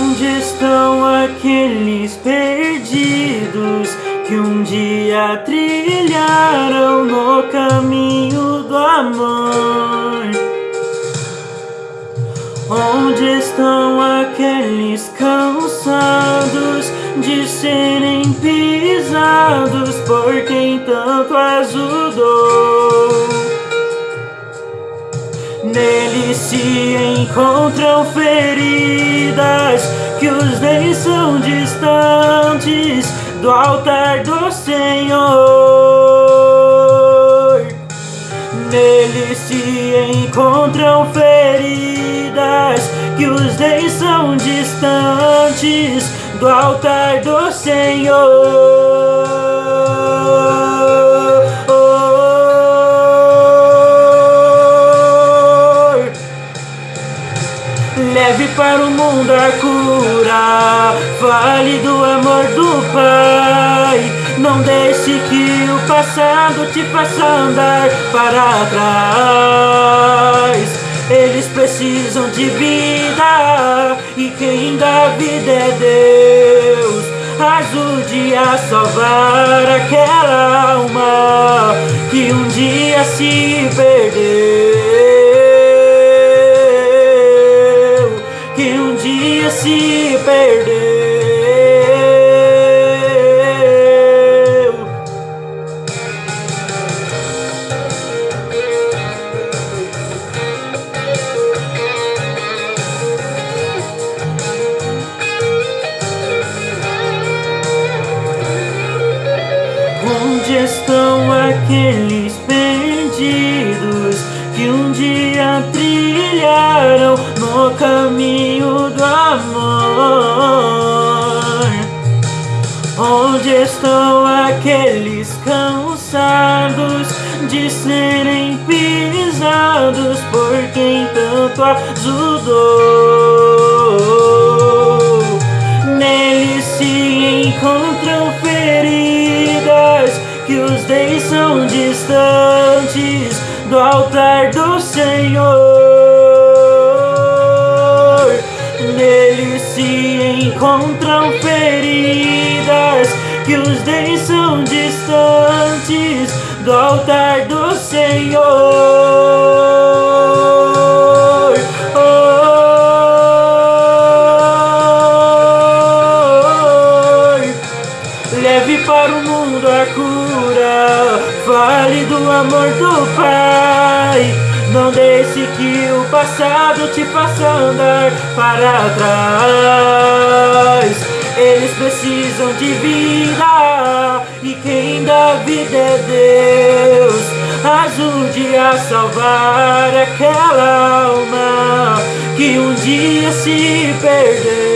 Onde estão aqueles perdidos que um dia trilharam no caminho do amor? Onde estão aqueles cansados de serem pisados por quem tanto ajudou? Nele se encontram feridas que os dentes são distantes do altar do Senhor. Nele se encontram feridas que os dentes são distantes do altar do Senhor. Para o mundo a cura Fale do amor do Pai. Não deixe que o passado te faça andar para trás. Eles precisam de vida E quem dá vida é Deus. Ajude a salvar aquela alma Que um dia se perdeu Estão aqueles perdidos que um dia trilharam no caminho do amor. Onde estão aqueles cansados de serem pisados por quem tanto ajudou? Neles se encontram feridas que os deixam distantes do altar do Senhor Nele se encontram feridas que os são distantes do altar do Senhor. Fale do amor do Pai. Não deixe que o passado te faça andar para trás. Eles precisam de vida E quem dá vida é Deus. Ajude a salvar aquela alma Que um dia se perdeu.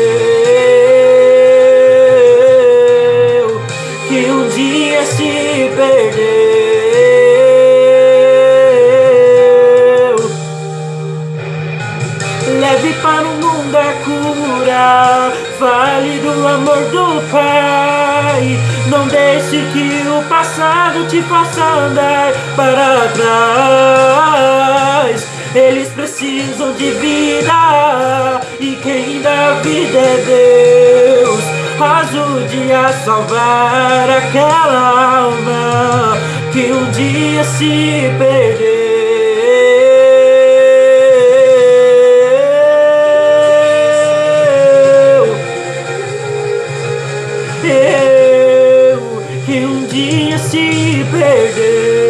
Que um dia se perdeu Leve para o mundo a cura Fale do amor do Pai. Não deixe que o passado te faça andar para trás. Eles precisam de vida E quem dá vida é Deus. Ajude a salvar aquela alma Que um dia se perdeu Eu que um dia se perdeu